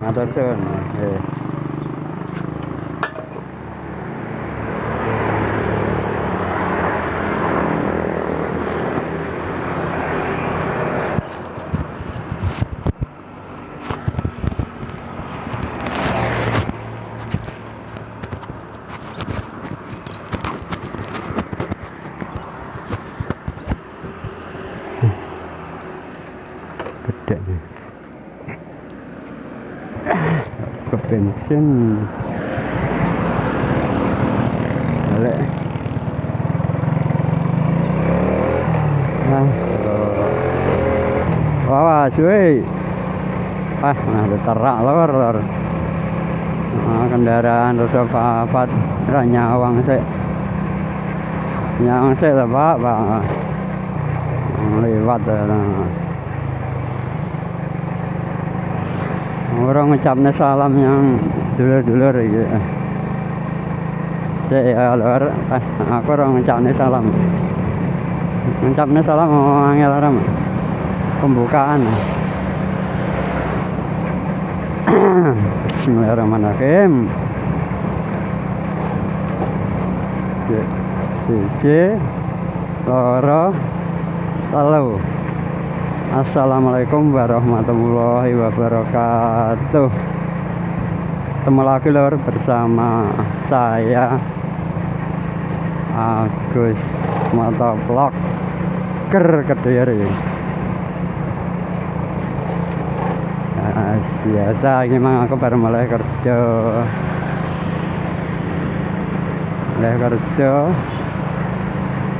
아다 때가 네. Terak lor, lor. Nah, kendaraan roda papat, nyawang sih. Nyawang sih lah, Pak, Pak. Lewat lah. Orang ngucapnya salam yang dulur-dulur gitu. Cek ya lor, eh, aku orang ngucapnya salam. Ngucapnya salam mau angel orang pembukaan. Bismillahirrahmanirrahim. Siji, loro, telu. Assalamualaikum warahmatullahi wabarakatuh Ketemu lagi lor bersama saya Agus Motovlog Ker Kediri Biasa gimana aku baru mulai kerja mulai kerja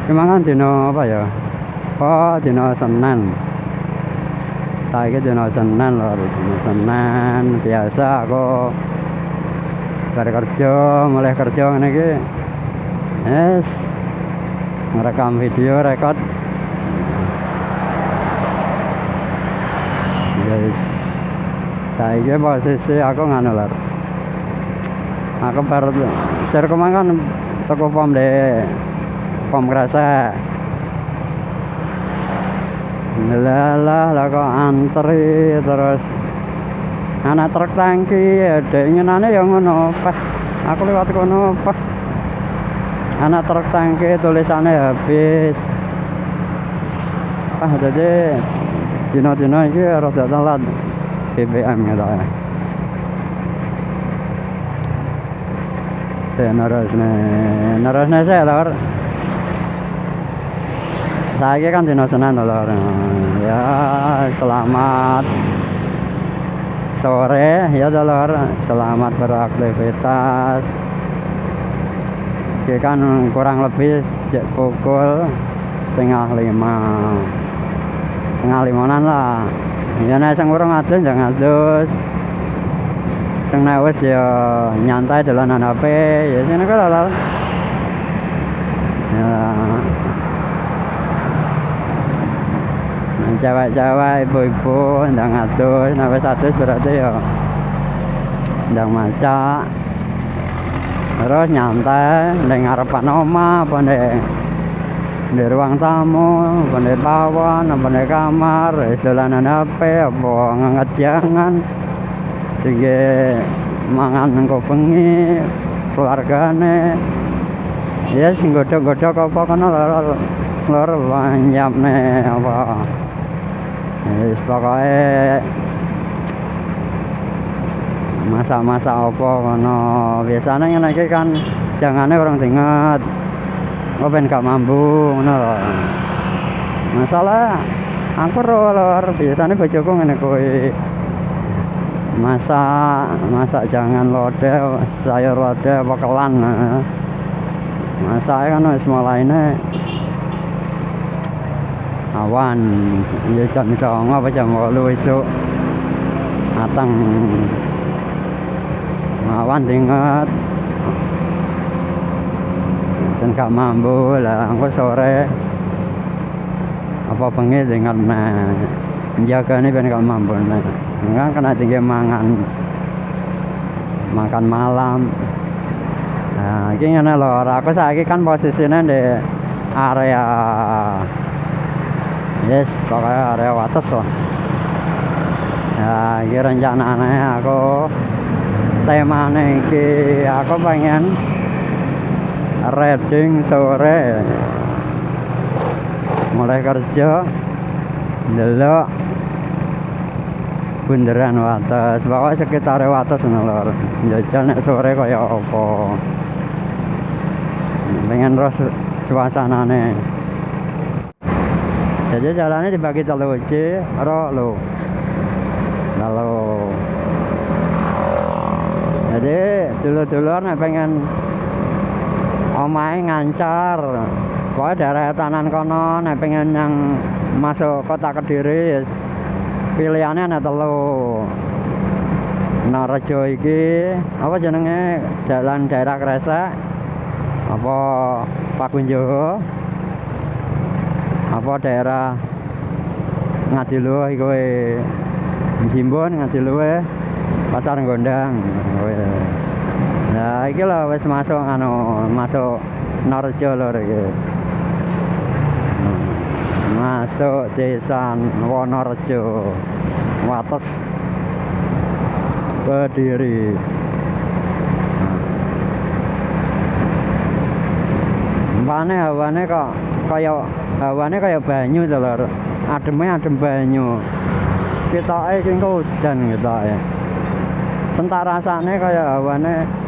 gimana dino apa ya? Oh dino Senin. Saya dino Senin lho dino Senin. Biasa aku. Baru kerja mulai kerja iki. Yes. Ngerekam video rekod yes saya posisi aku nganu lho aku baru share ke mana toko pom deh pom kerasa. Lelah lah kok antri terus. Anak truk tangki ada inginannya yang ngono pas. Aku lewat kono pas. Anak truk tangki tulisannya habis. Ah jadi dino-dino ini harus telat BBM gitu ya saya narus nih saya lor saya kan dino Senin lor ya selamat sore. Ya lor selamat beraktivitas. Oke kan kurang lebih sejak pukul setengah lima. Setengah limanan lah ya nek sing urung adus jangan adus sing nek ya nyantai dolanan HP ya sini kok lho ya. Cewek-cewek ibu-ibu ndang adus nek adus berarti ya ndang maca terus nyantai ndang ngarepan omah apa di ruang tamu, apa di bawah, apa di kamar, dolanan HP, apa nganget jangan, sehingga mangan engko bengi, keluargane, ya sing godhok-godhok apa kono lor lor nih apa, Wis pokoke masak-masak apa kono. Biasanya iki kan jangane orang tinget Oh ben gak mampu ngono. Masalah aku ro lor biasane bojoku ngene kuwi. Masak, masak jangan lode, sayur lode apa kelan. Masak kan wis mulaine awan ya jam 09.00 apa jam 8 esuk matang awan tinget dan gak mampu lah aku sore. Apa bengi dengan nah menjaga ini ben gak mampu nah enggak kena tinggi mangan. Makan malam. Nah ini ngene lho aku saiki kan posisinya di area yes pokoknya area wates lah. Ya iki rencanane aku temane iki aku pengen reading sore. Mulai kerja delok bunderan wates. Pokoknya sekitar wates lor jajal nek sore kaya apa? Pengen terus suasanane. Jadi jalannya dibagi telu C ro lo lalu jadi dulu-dulu pengen omahe ngancar. Pokoknya daerah tanan kono nek pengen yang masuk kota kediri pilihannya ada telu. Narejo iki apa jenenge? Jalan daerah Kresek apa Pakunjowo apa daerah Ngadiluh iku Jimbon Ngadiluh Pasar Gondang Nah iki lho wis masuk anu masuk Narejo lho iki masuk desa Wonorejo Wates. Kediri. Mpane hawane kok kaya hawane kaya banyu to lho ademe adem banyu. Ketoke iki engko udan ketoke Entah rasane kaya hawane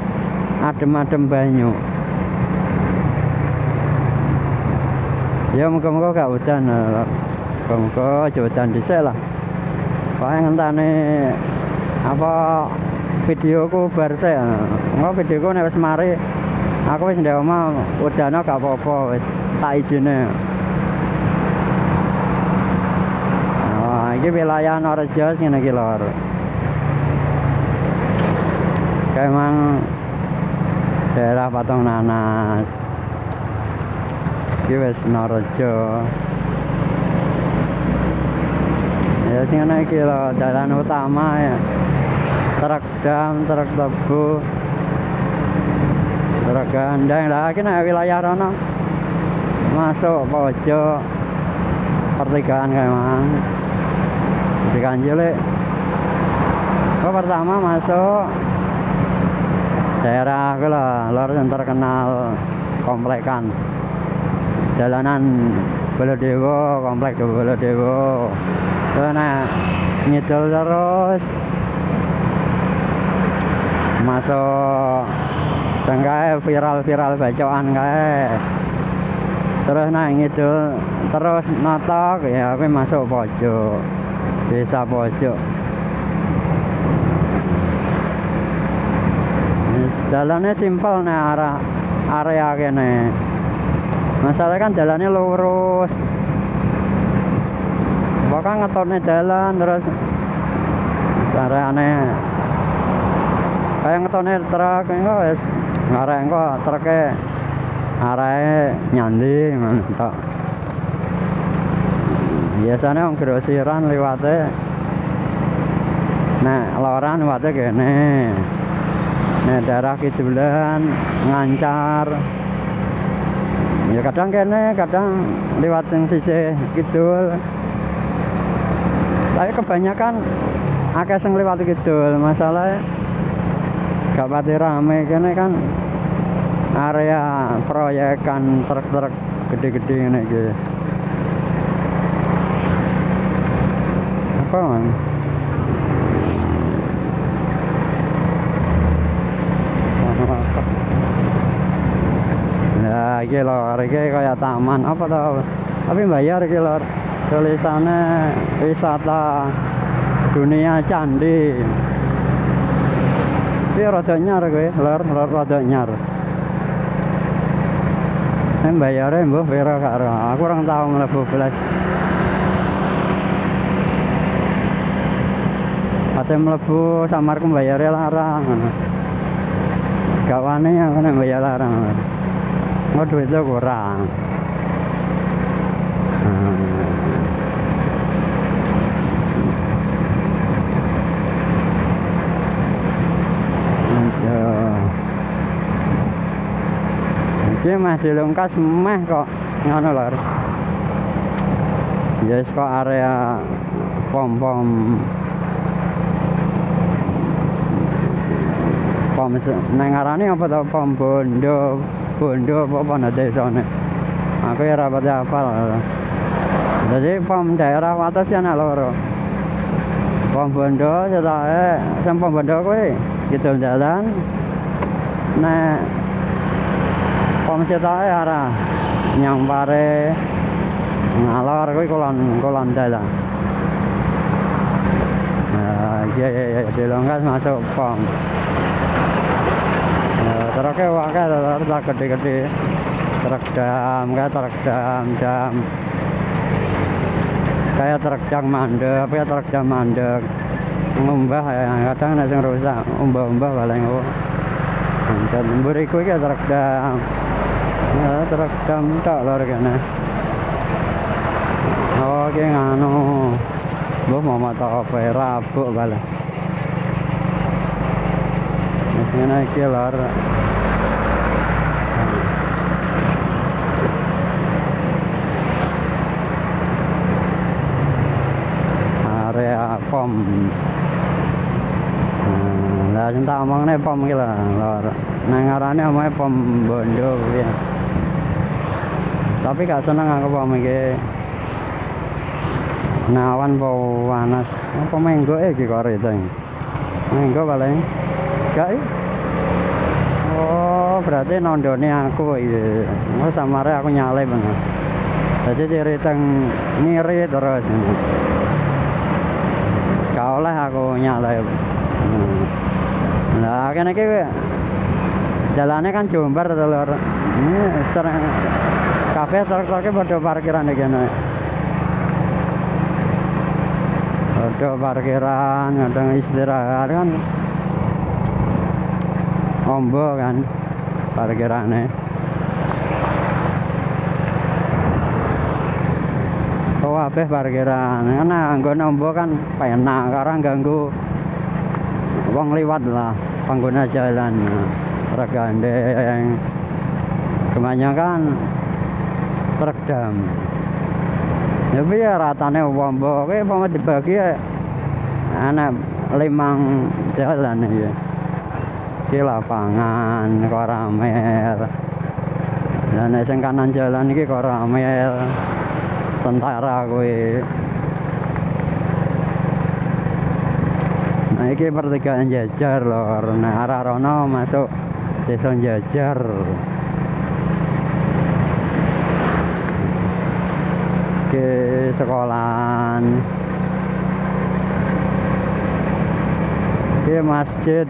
adem-adem banyu. Ya muka-muka gak hujan muka-muka aja hujan dhisik lah. Pokoknya ngentane apa videoku bar sik engko videoku nek wis mari aku wis ndek omah udane gak apa-apa wis tak izine Wah, iki wilayah Norejo ngene iki lor. Emang daerah Patung Nanas. Iki wis Norejo. Ya sing ana iki lho jalan utama ya. Truk dam, truk tebu. Truk gandeng lah iki nek wilayah rono. Masuk pojok pertigaan kayak mang. Pertigaan cilik. Oh pertama masuk daerah lah, lor yang terkenal komplekan jalanan Baladewo, komplek Baladewo. Terus nah ngidul terus masuk tengkai viral-viral bacaan kae. Terus nah ngidul terus notok ya aku masuk pojok. Desa pojok. Jalannya simpel nih arah area kene. Masalah kan jalannya lurus. Bahkan ngetone jalan terus areane kayak ngetone truk engko wis ngarek engko truke arahe nyandi ngono tok. Biasanya wong grosiran liwate Nah, loran liwate kene. Nah, daerah kidulan ngancar. Ya kadang kene, kadang lewat yang sisi kidul. Tapi kebanyakan akeh sing lewat kidul. Masalah gak pati rame kene kan area proyekan truk-truk gede-gede ngene iki. Apa man? Nah, iki lho, iki kaya taman apa tau? Tapi bayar iki lho. Tulisannya wisata dunia candi. Ini rada nyar kowe, lor, lor rada nyar. Ini bayarnya mbah pira karo. Aku orang tahu mlebu belas. Ate mlebu samarku bayarnya larang. Gak wani aku nek bayar larang. Oh duit lo kurang. Hmm. ini masih lengkas meh kok ngono lho. Ya yes, kok area pom-pom. Pom nang arane apa to? Pom bondo bondo apa ana desane aku ya rapat hafal. Jadi pom daerah wates ya loro. Pom bondo setahe sing pom bondo kuwi gitu jalan nek pom setahe arah nyang pare ngalor kuwi kulon kulon dalan. Nah iya iya iya dilonggas masuk pom. nah, truknya wakil truk gede-gede. Truk dam kayak truk dam dam. Kayak truk dam mandek kayak truk dam mandek. Ngumbah ya kadang ada yang rusak umbah-umbah paling oh dan beriku iki truk dam. Ya truk dam tok lho kene oh ki nganu. Mbah mau mata apa rabuk ngene iki lor. Area pom. Hmm, Lah sing tak omongne pom iki lho, lor. Nang pom Bondo kuwi. Tapi gak seneng aku pom iki. Nawan po panas. Apa menggo iki kok reteng. Menggo paling. Gak? Oh, berarti nondone aku iki. Oh, samare aku banget. Jadi ciri teng ngiri terus. Gak oleh aku nyale. Hmm. Lah kene iki jalannya kan jumbar to lor. Ini sering kafe truk-truknya parkiran iki kene. ada parkiran ada istirahat kan ombo kan parkirannya oh apa parkiran karena anggone ombo kan penak karena ganggu wong liwat lah pengguna jalan truk gandeng. Kebanyakan truk dam. Ya piye ratane wombo kuwi apa dibagi ya anak limang jalan ya iki lapangan koramel dan sing kanan jalan iki koramel tentara kuwi. Nah iki pertigaan jajar lor. Nah arah rono masuk desa jajar ke sekolahan. Ke masjid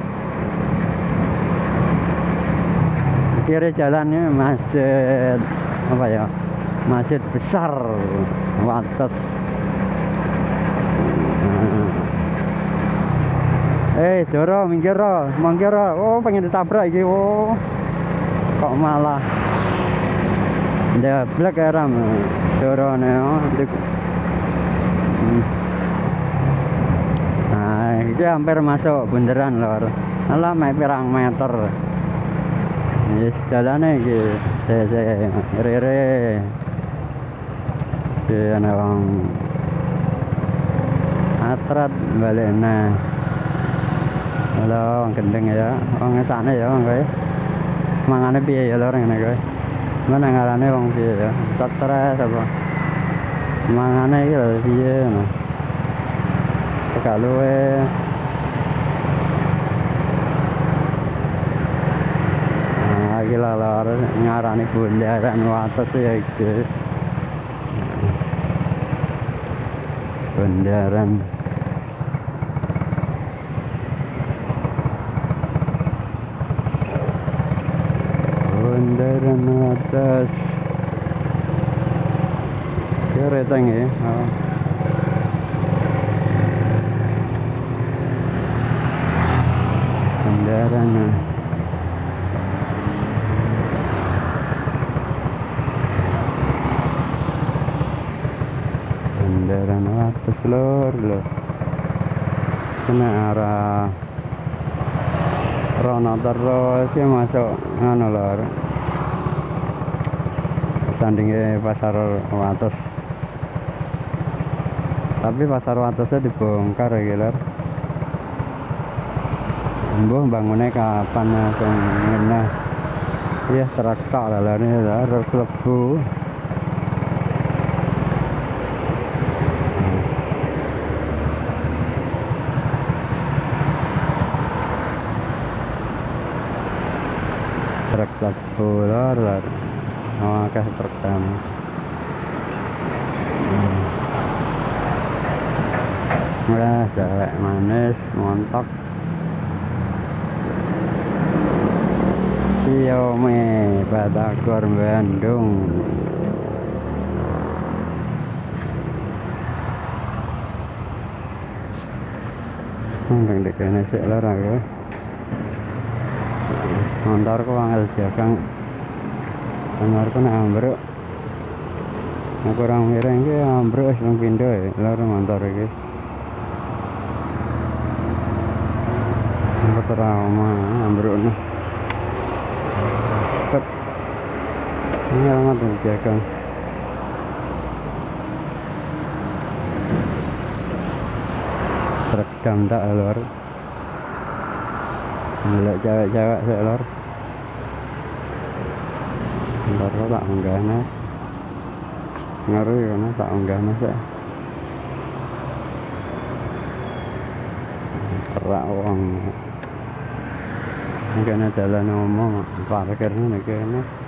kiri jalannya masjid apa ya masjid besar wates eh Joro minggir ro minggir oh pengen ditabrak iki oh kok malah Deblek ya ram Joro nih oh Hmm. Nah, itu hampir masuk bundaran lor. Alah pirang meter. Yes, jalannya iki. Saya saya rere. Di ana wong atrat balik nah. Halo, wong gendeng ya. Wong sana ya wong kowe. Mangane piye ya lor ngene kowe? Mana ngarane wong piye ya? Stres apa? Mangane iki lho piye ngono. Tegak lho lor ngarani bundaran wates ya iki. Bundaran Bundaran Ya reteng ya oh. Bundaran ah. Bundaran atas lor lor Kena arah Rono terus ya masuk anu lor sandingnya pasar Wates tapi pasar Watesnya dibongkar ya lor Mbuh bangunnya kapan ngene. Ya terakak lah lah ini lah klebu. Truk klebu lor lor. Oh, truk kami. Manis, montok. Siome Batagor Bandung. Nang dek kene sik lor aku. Montorku angel jagang. Montorku nek ambruk. Aku orang miring ki ambruk wis nang pindho ya, lor montor iki. Ambruk trauma, ambruk nih. Cepet. Ini yang jagang. Terekam tak lor. Melek cewek-cewek sih lor. Ntar lo tak unggah. Ngeri kan tak unggah nih sih. wong. uang. Mungkin ada lah ngomong parkir nih kayaknya.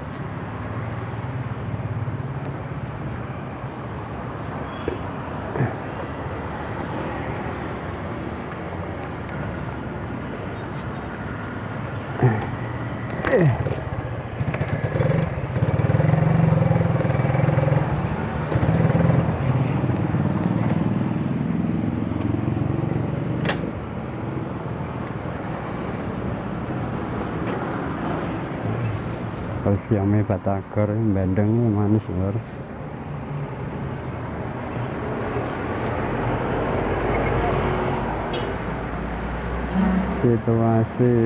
Kalau siamnya Batagor, Bandeng manis lor. Situasi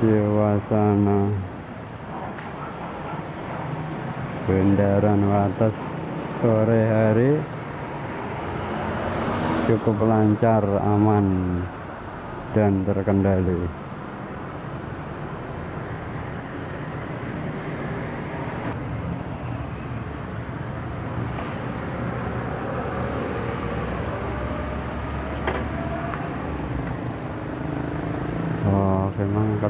suasana Bundaran Wates sore hari cukup lancar, aman, dan terkendali. Oh, memang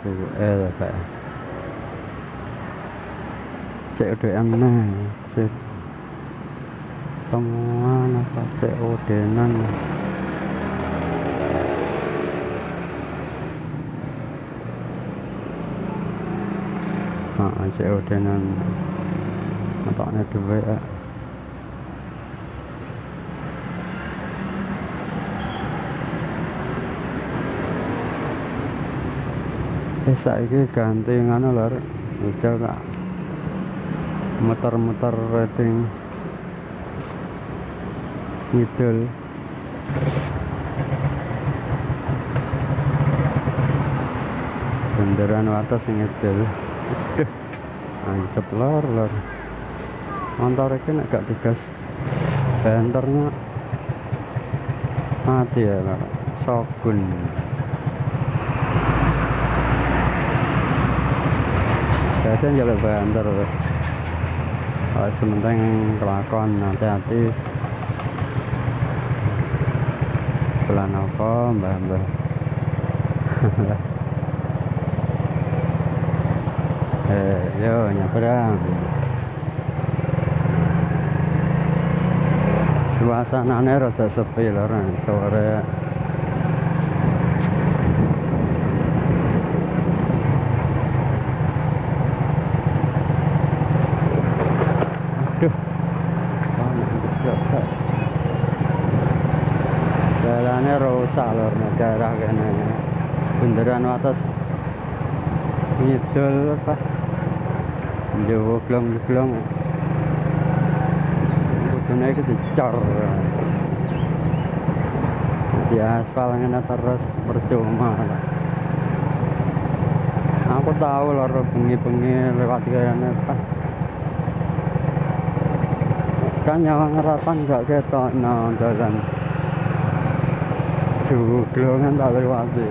ketemuan orang itu eh kayak cek udah nah cek temuan apa cek udenan ah cek udenan atoknya duit ya Eh saiki ganti ngono lho. Udah tak muter-muter rating ngidul. Benderan wates ngidul. Aduh. Ancep lor lor. Motor iki nek gak digas benternya mati ya lor. Sogun. Biasanya jalur banter kalau sementing kelakon hati-hati. Bulan apa mbah mbah. Eh yo nyebrang suasananya rada sepi lho sore Aduh. Lor daerah kene. Bundaran atas ngidul apa? Jawa glong-glong. Kudune iki dicor. Di aspal ngene terus percuma. Aku tahu lor bengi-bengi lewat kene apa? kan nyawa ngerapan gak ketok no juglungan tak lewati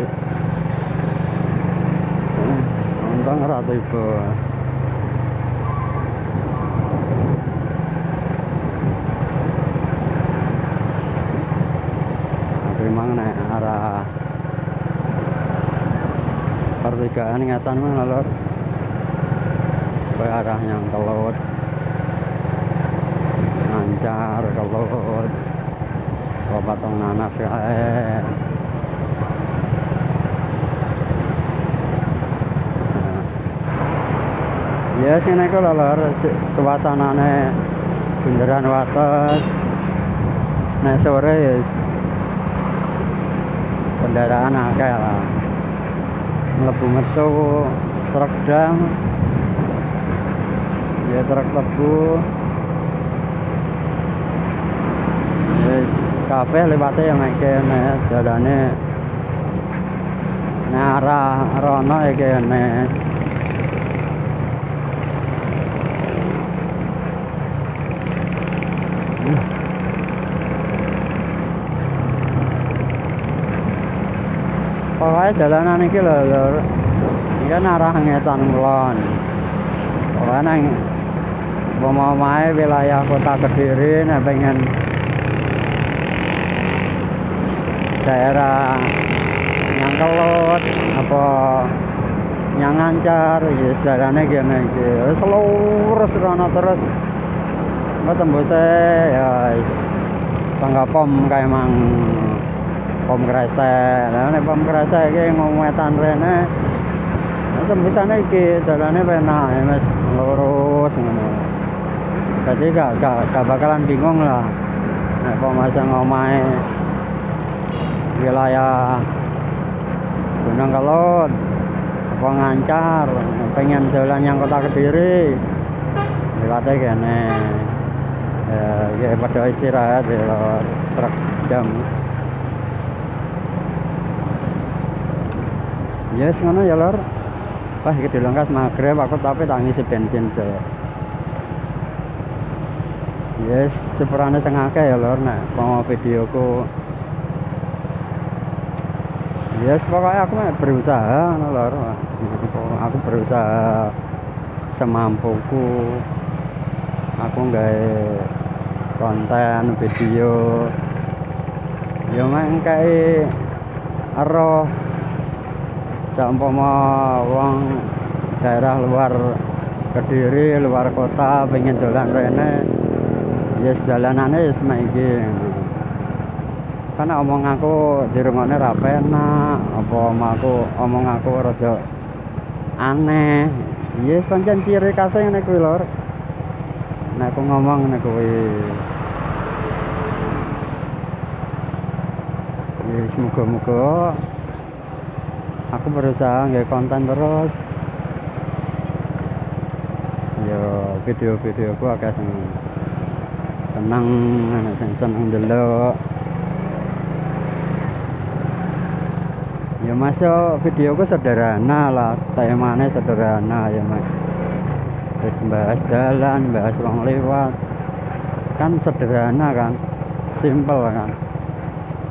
untung ora memang nek arah pertigaan ngatan mah lor. Ke arah yang kelut lancar kelut kok patong nanas kae Ya sini ku lor suasanane bundaran wates. Nek sore ya kendaraan akeh lah. Mlebu metu truk dam. Ya truk tebu kafe lewate yang nek kene dalane nek arah rono ya kene pokoknya jalanan ini lho lur ini kan arah ngetan kulon. Pokoknya nang pemamai wilayah kota kediri nih pengen daerah yang kelut apa yang ngancar ya jalannya gini. Iki wis lurus terus. Nggak tembusnya ya tangga pom kayak emang pom kresek. Nah nek pom kresek iki ngomwetan rene nah, tembusane iki dalane penak ya Mas lurus ngono. Jadi gak, gak, gak bakalan bingung lah. Nek pemasang omahe wilayah Gunung Kelut apa ngancar? Pengen jalan yang kota Kediri. Lewatnya kene ya, ya pada istirahat ya truk jam. Yes ngono ya lor. Wah iki dilengkas maghrib aku tapi tak ngisi bensin se yes sepurane tengah ya lor nek mau videoku yes pokoknya aku mah berusaha ngono lor aku berusaha semampuku. Aku nggak konten video. Ya main kayak roh gak umpama wong daerah luar Kediri, luar kota pengen dolan rene ya yes, dalanane wis mek iki karena omong aku dirungokne ra penak. Apa omong aku omong aku rada aneh. Yes pancen ciri khasnya ngene kuwi lor. Nek aku ngomong ngene kuwi. Ya semoga-moga aku berusaha nggak konten terus. Yo video-video aku agak seneng seneng seneng seneng masuk videoku sederhana lah temanya sederhana ya mas. Terus bahas jalan bahas orang lewat. Kan sederhana kan simple kan.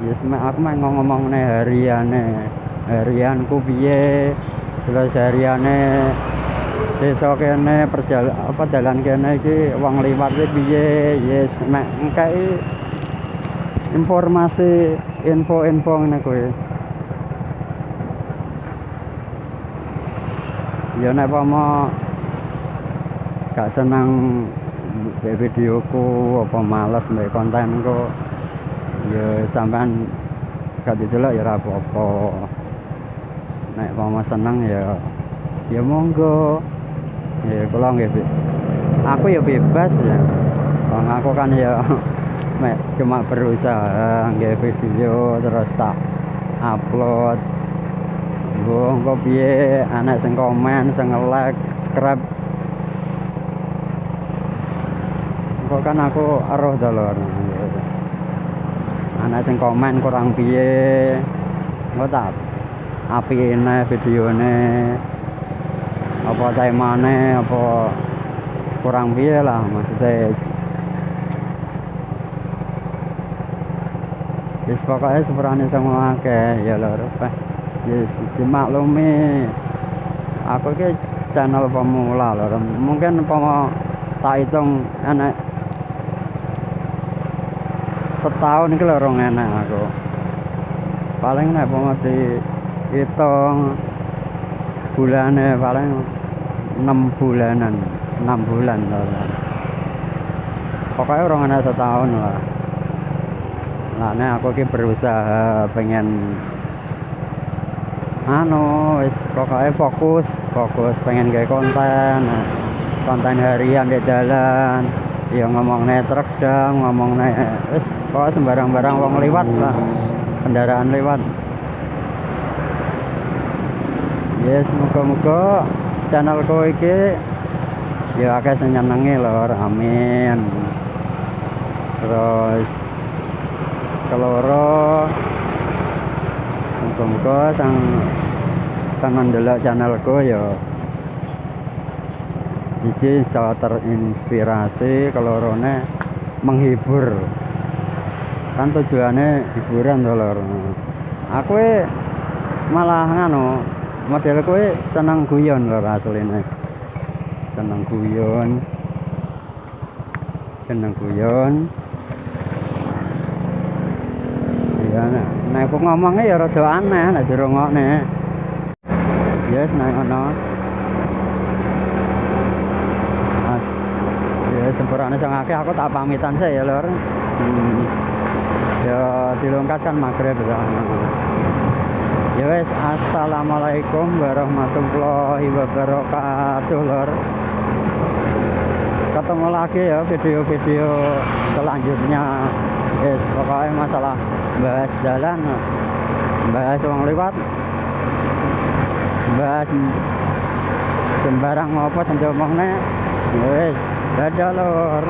Ya aku main ngomong nih hariannya harianku piye? Terus hariane desa kene perjalanan apa jalan kene iki wong liwat piye? Yes mek engkai informasi info-info ngene kuwi ya nek apa gak seneng videoku apa males mbek kontenku ya sampean gak didelok ya ora apa-apa. Nek mau seneng ya ya monggo. Ya kula nggih aku ya bebas ya. Bang aku kan ya cuma berusaha nggih video terus tak upload Gue engko piye? Anak sing komen sing like subscribe. Kok kan aku aruh dalur anak sing komen kurang piye? Engko tak api ini videonya apa temane apa kurang piye lah maksudnya. Wis pokoke sepurane semua akeh ya lho Pak. Yes, dimaklumi. Aku iki channel pemula lho. Mungkin umpama tak hitung enek setahun iki lho rong enek aku. Paling nek umpama dihitung bulane paling 6 bulanan, 6 bulan lho. Pokoknya orang enek setahun lah. Nah, ini aku ki berusaha pengen anu wis pokoknya fokus fokus pengen gawe konten konten harian di jalan. Ya ngomong truk dong ngomong wis pokoknya sembarang-barang wong lewat lah kendaraan lewat ya yes, semoga-moga channelku iki ya akeh sing nyenengi lho amin. Terus keloro muga-muga sang sang ndelok channelku ya. Iki bisa terinspirasi kelorone menghibur. Kan tujuannya hiburan to lor. Aku malah nganu model kowe seneng guyon lho asline. Seneng guyon. Seneng guyon iya nek. Aku ngomongnya ya rada aneh nek dirungokne. Yes nek ngono. Ya sempurane sing akeh aku tak pamitan saya ya lur hmm. ya dilungkas kan maghrib ya. Ya wes assalamualaikum warahmatullahi wabarakatuh lor. Ketemu lagi ya video-video selanjutnya yes pokoknya masalah bahas jalan bahas uang lewat bahas sembarang apa sampai omongnya. Wes dadah lor